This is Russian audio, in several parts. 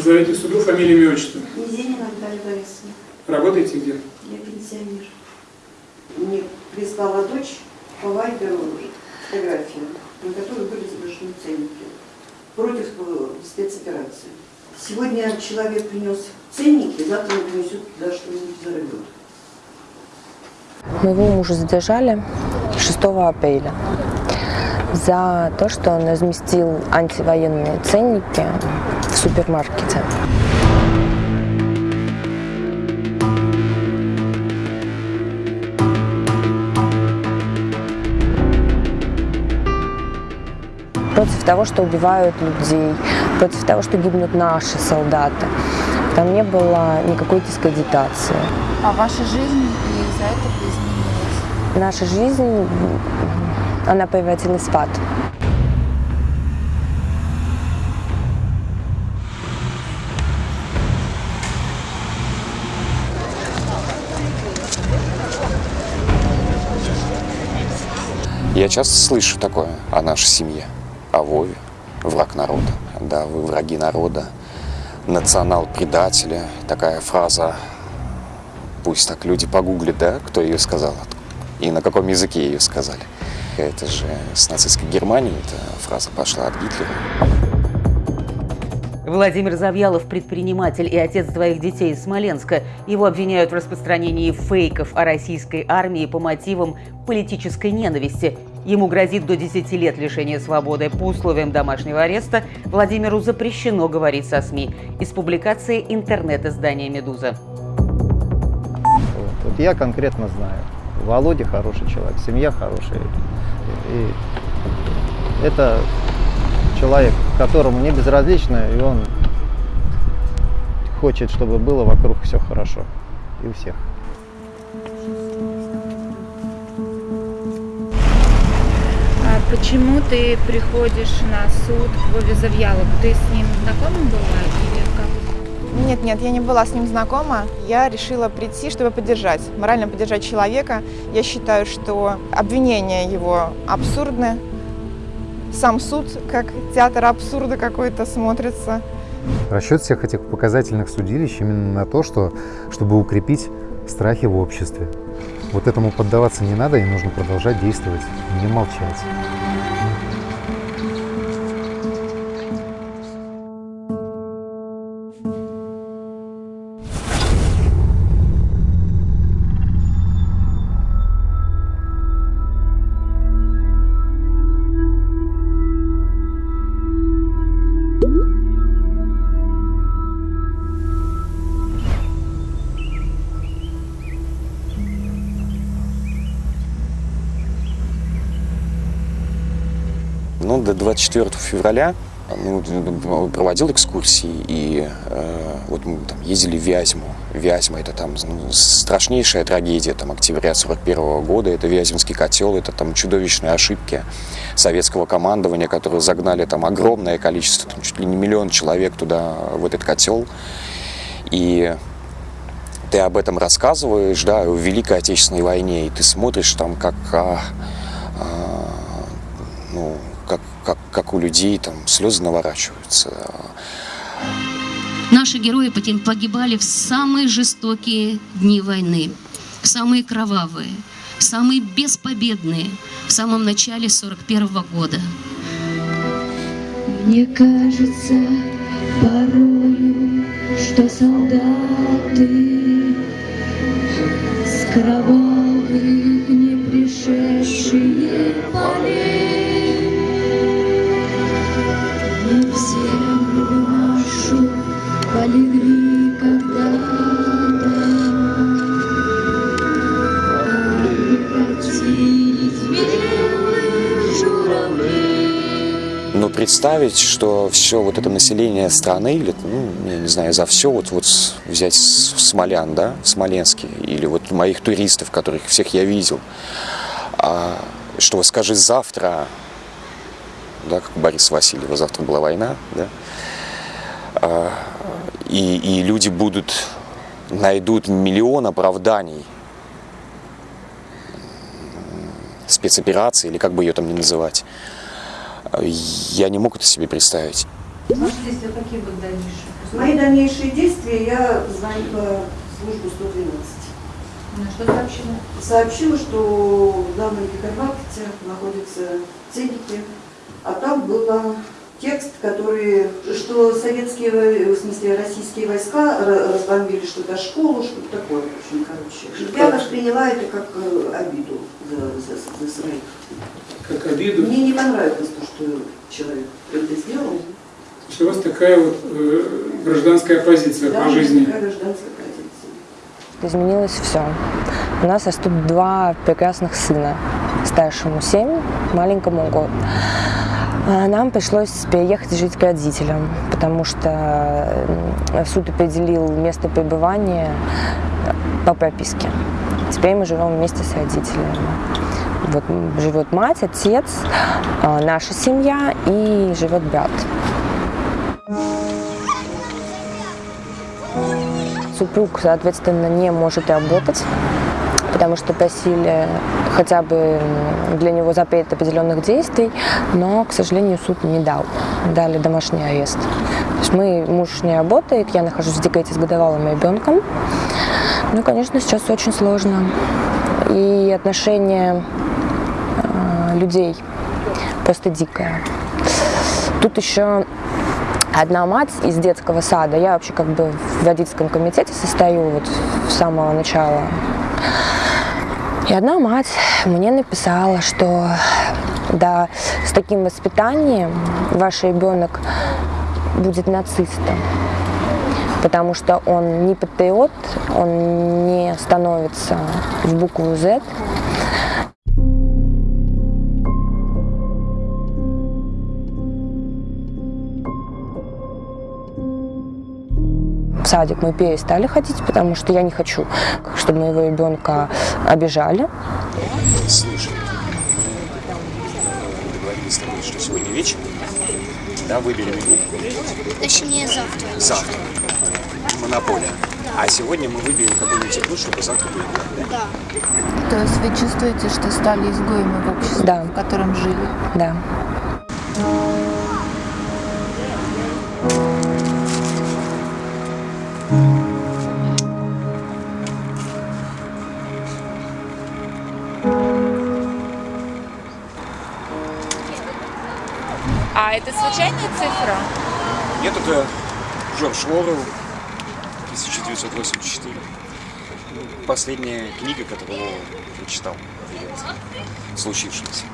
Назовите суду фамилию, имя, отчество. Низенина Наталья Борисовна. Работаете где? Я пенсионер. Мне прислала дочь по вайберу фотографию, на которой были изображены ценники против э, спецоперации. Сегодня человек принес ценники, завтра он принесет туда что-нибудь взорвет. Моего мужа задержали 6 апреля за то, что он разместил антивоенные ценники в супермаркете. Против того, что убивают людей, против того, что гибнут наши солдаты. Там не было никакой дискредитации. А ваша жизнь из-за этого изменилась? Наша жизнь, она превратилась в ад. Я часто слышу такое о нашей семье, о Вове, враг народа. Да, вы враги народа, национал-предателя. Такая фраза, пусть так люди погуглят, да, кто ее сказал и на каком языке ее сказали. Это же с нацистской Германии эта фраза пошла от Гитлера. Владимир Завьялов – предприниматель и отец двоих детей из Смоленска. Его обвиняют в распространении фейков о российской армии по мотивам политической ненависти. Ему грозит до 10 лет лишения свободы. По условиям домашнего ареста Владимиру запрещено говорить со СМИ. Из публикации интернет-издания «Медуза». Вот я конкретно знаю. Володя хороший человек, семья хорошая. И это человек, которому не безразлично, и он хочет, чтобы было вокруг все хорошо. И у всех. А почему ты приходишь на суд к Вове Завьялову? Ты с ним знакома была или как? Нет, нет, я не была с ним знакома. Я решила прийти, чтобы поддержать, морально поддержать человека. Я считаю, что обвинения его абсурдны. Сам суд, как театр абсурда какой-то смотрится. Расчет всех этих показательных судилищ именно на то, что, чтобы укрепить страхи в обществе. Вот этому поддаваться не надо, и нужно продолжать действовать, не молчать. Ну, до 24 февраля ну, проводил экскурсии, и э, вот мы там ездили в Вязьму. Вязьма – это там ну, страшнейшая трагедия там, октября 41 года. Это Вяземский котел, это там чудовищные ошибки советского командования, которые загнали там огромное количество, там, чуть ли не миллион человек туда, в этот котел. И ты об этом рассказываешь, да, о Великой Отечественной войне, и ты смотришь там, как, а, а, ну, как, как, у людей там слезы наворачиваются. Наши герои погибали в самые жестокие дни войны, в самые кровавые, в самые беспобедные, в самом начале 41 года. Мне кажется порою, что солдаты с кровавых не пришедшие полей Но представить, что все вот это население страны, или, ну, я не знаю, за все, вот, вот взять Смолян, да, Смоленский, или вот моих туристов, которых всех я видел, а, что скажи завтра, да, как у Бориса Васильева, завтра была война, да, а, и, и люди будут, найдут миллион оправданий спецоперации, или как бы ее там ни называть, я не мог это себе представить. Ваши действия какие будут дальнейшие Мои дальнейшие действия я позвонила в службу 112. Ну, что сообщила? Сообщила, что в данном гипермаркете находятся ценники, а там был текст, который, что советские, в смысле российские войска ра- разбомбили что-то школу, что-то такое, в общем, короче. Я восприняла это как э, обиду за, за- за своих. Как обиду. Мне не понравилось то, что человек это сделал. То есть у вас такая вот э, гражданская позиция Да, по жизни. такая гражданская позиция. Изменилось все. У нас растут два прекрасных сына. Старшему 7, маленькому год. А Нам пришлось переехать жить к родителям, потому что м, суд определил место пребывания по прописке. Теперь мы живем вместе с родителями. Вот живет мать, отец, а, наша семья и живет брат. Супруг, соответственно, не может работать, потому что просили хотя бы для него запрет определенных действий, но, к сожалению, суд не дал. Дали домашний арест. То есть мы, муж не работает, я нахожусь в декрете с годовалым ребенком. Ну, конечно, сейчас очень сложно. И отношение э, людей просто дикое. Тут еще одна мать из детского сада. Я вообще как бы в родительском комитете состою вот с самого начала. И одна мать мне написала, что да, с таким воспитанием ваш ребенок будет нацистом, потому что он не патриот, он не становится в букву Z. садик мы перестали ходить, потому что я не хочу, чтобы моего ребенка обижали. Слушай, мы договорились с тобой, что сегодня вечером, да, выберем игру Точнее, завтра. завтра. Монополия. А сегодня мы выберем какую-нибудь игру, чтобы завтра поиграть, да? Да. То есть вы чувствуете, что стали изгоями в обществе, Да. в котором жили? Да. Это случайная цифра? Нет, это Джордж Лорел, 1984. Последняя книга, которую я прочитал перед случившимся.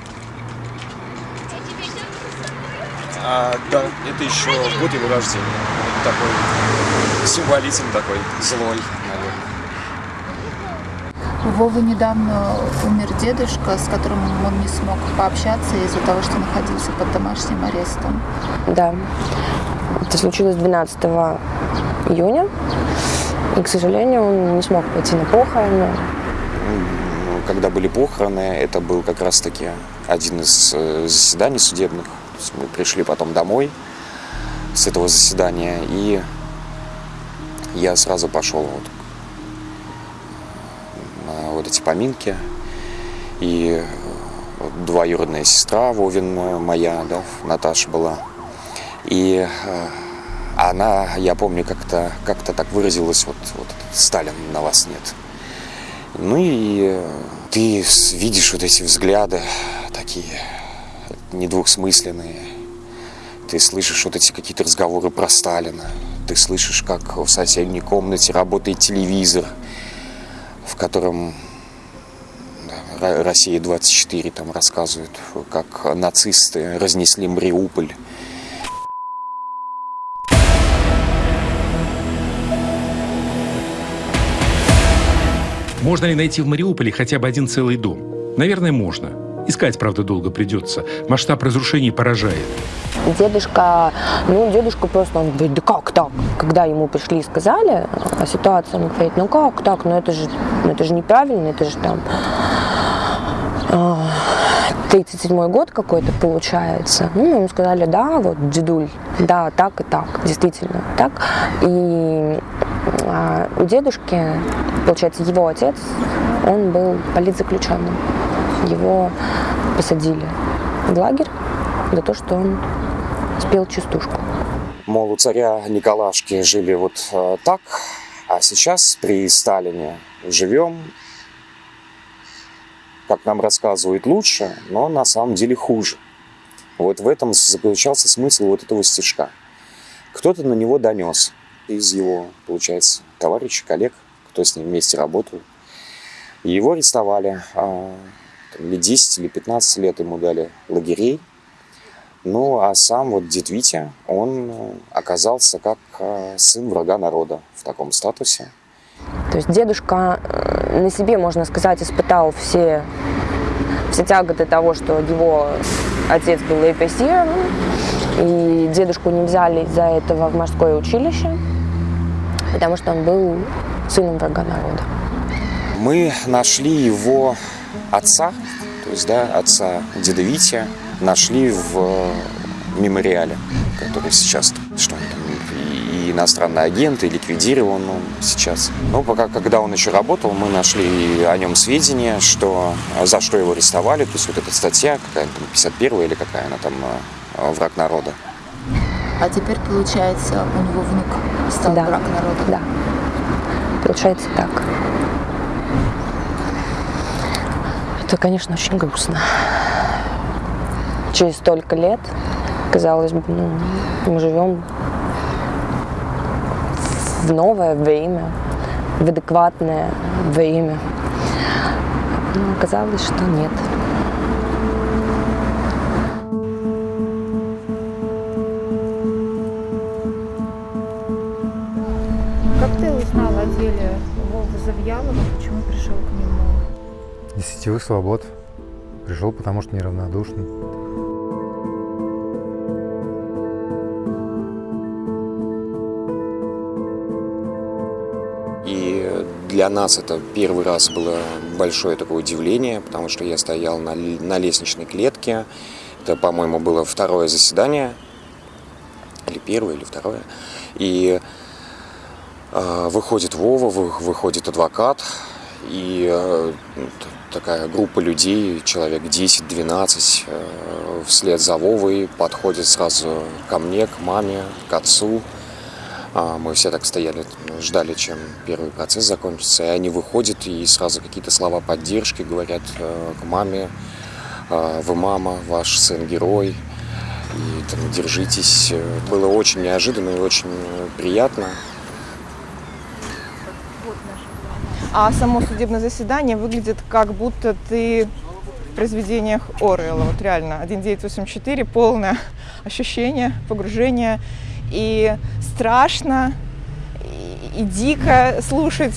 А, да, это еще год его рождения. Такой символизм такой, злой, наверное. Вовы недавно умер дедушка, с которым он не смог пообщаться из-за того, что находился под домашним арестом. Да. Это случилось 12 июня. И, к сожалению, он не смог пойти на похороны. Ну, Когда были похороны, это был как раз-таки один из э, заседаний судебных. То есть мы пришли потом домой с этого заседания, и я сразу пошел вот вот эти поминки. И вот двоюродная сестра Вовин э, моя, да, Наташа была. И э, она, я помню, как-то как так выразилась, вот, вот Сталин на вас нет. Ну и э, ты видишь вот эти взгляды такие недвусмысленные. Ты слышишь вот эти какие-то разговоры про Сталина. Ты слышишь, как в соседней комнате работает телевизор, в котором да, Ро- Россия-24 там рассказывают, как нацисты разнесли Мариуполь. Можно ли найти в Мариуполе хотя бы один целый дом? Наверное, можно. Искать, правда, долго придется. Масштаб разрушений поражает. Дедушка, ну, дедушка просто, он говорит, да как так? Когда ему пришли и сказали о ситуации, он говорит, ну как так, ну это же, ну, это же неправильно, это же там а, 37 год какой-то получается. Ну, мы ему сказали, да, вот, дедуль, да, так и так, действительно, так. И а, у дедушки, получается, его отец, он был политзаключенным. Его посадили в лагерь за то, что он спел частушку. мол, у царя Николашки жили вот э, так, а сейчас при Сталине живем, как нам рассказывают, лучше, но на самом деле хуже. Вот в этом заключался смысл вот этого стишка. Кто-то на него донес из его, получается, товарищей, коллег, кто с ним вместе работал. Его арестовали, а, там, или 10, или 15 лет ему дали лагерей. Ну, а сам вот дед Витя, он э, оказался как э, сын врага народа в таком статусе. То есть дедушка э, на себе, можно сказать, испытал все, все тяготы того, что его отец был репрессирован, и дедушку не взяли из-за этого в морское училище, потому что он был сыном врага народа. Мы нашли его отца, то есть, да, отца деда Вити, нашли в э, мемориале, который сейчас, что он там, и иностранный агент, и ликвидирован он сейчас. Но пока, когда он еще работал, мы нашли о нем сведения, что, за что его арестовали, то есть вот эта статья, какая там, 51 или какая она там, э, враг народа. А теперь, получается, у него внук стал Да. враг народа. Да. Получается так. Это, конечно, очень грустно. Через столько лет, казалось бы, ну, мы живем в новое время, в адекватное время. Но оказалось, что нет. Как ты узнал о деле Вовы Завьялова? Почему пришел к нему? Из сетевых свобод. Пришел, потому что неравнодушный. Для нас это первый раз было большое такое удивление, потому что я стоял на, на лестничной клетке. Это, по-моему, было второе заседание, или первое, или второе. И э, выходит Вова, вы- выходит адвокат, и э, такая группа людей, человек 10-12, э, вслед за Вовой подходит сразу ко мне, к маме, к отцу. А, Мы все так стояли, ждали, чем первый процесс закончится, и они выходят и сразу какие-то слова поддержки говорят э, к маме, э, вы мама, ваш сын герой, и там, держитесь. Э, Было очень неожиданно и очень приятно. А само судебное заседание выглядит как будто ты в произведениях Орвелла. Вот реально, 1984, полное ощущение, погружение. И страшно, и, и дико слушать.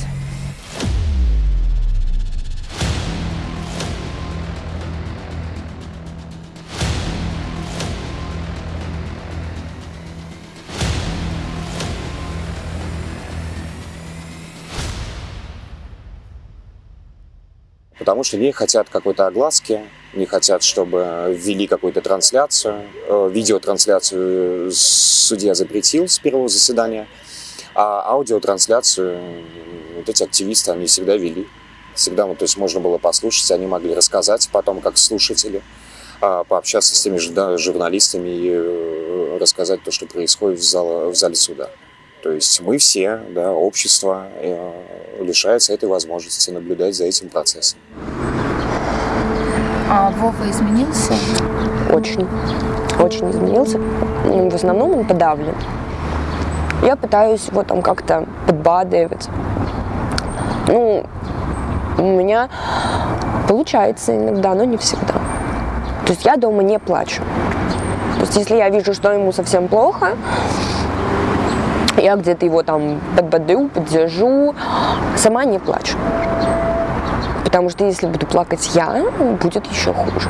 Потому что не хотят какой-то огласки, не хотят, чтобы ввели какую-то трансляцию. Э, Видеотрансляцию судья запретил с первого заседания, а аудиотрансляцию вот эти активисты, они всегда вели. Всегда, ну, то есть можно было послушать, они могли рассказать потом, как слушатели, а, пообщаться с теми же журналистами и э, рассказать то, что происходит в, зала- в зале суда. То есть мы все, да, общество э, лишается этой возможности наблюдать за этим процессом. А Вова изменился? Очень, очень изменился. В основном он подавлен. Я пытаюсь его там как-то подбадривать. Ну, у меня получается иногда, но не всегда. То есть я дома не плачу. То есть если я вижу, что ему совсем плохо, я где-то его там подбодрю, поддержу, сама не плачу. Потому что если буду плакать я, будет еще хуже.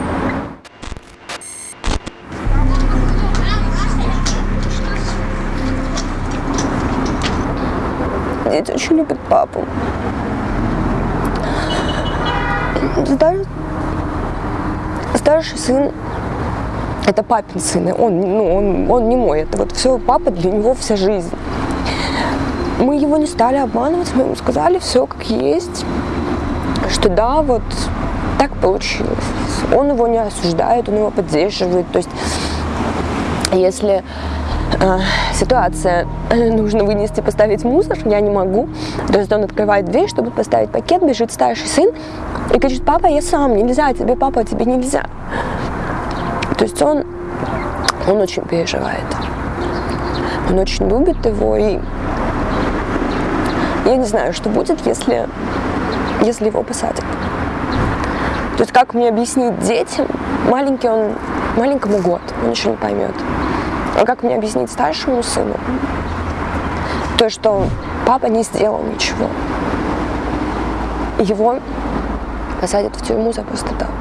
Дети очень любят папу. Стар- Старший сын – это папин сын. Он, ну, он, он не мой. Это вот все папа для него вся жизнь. Мы его не стали обманывать, мы ему сказали все как есть, что да, вот так получилось. Он его не осуждает, он его поддерживает. То есть, если э, ситуация, нужно вынести, поставить мусор, я не могу. То есть он открывает дверь, чтобы поставить пакет, бежит старший сын и кричит, папа, я сам, нельзя тебе, папа, тебе нельзя. То есть он, он очень переживает. Он очень любит его, и я не знаю, что будет, если, если его посадят. То есть как мне объяснить детям, маленький он, маленькому год, он еще не поймет. А как мне объяснить старшему сыну, то, что папа не сделал ничего. Его посадят в тюрьму за просто так.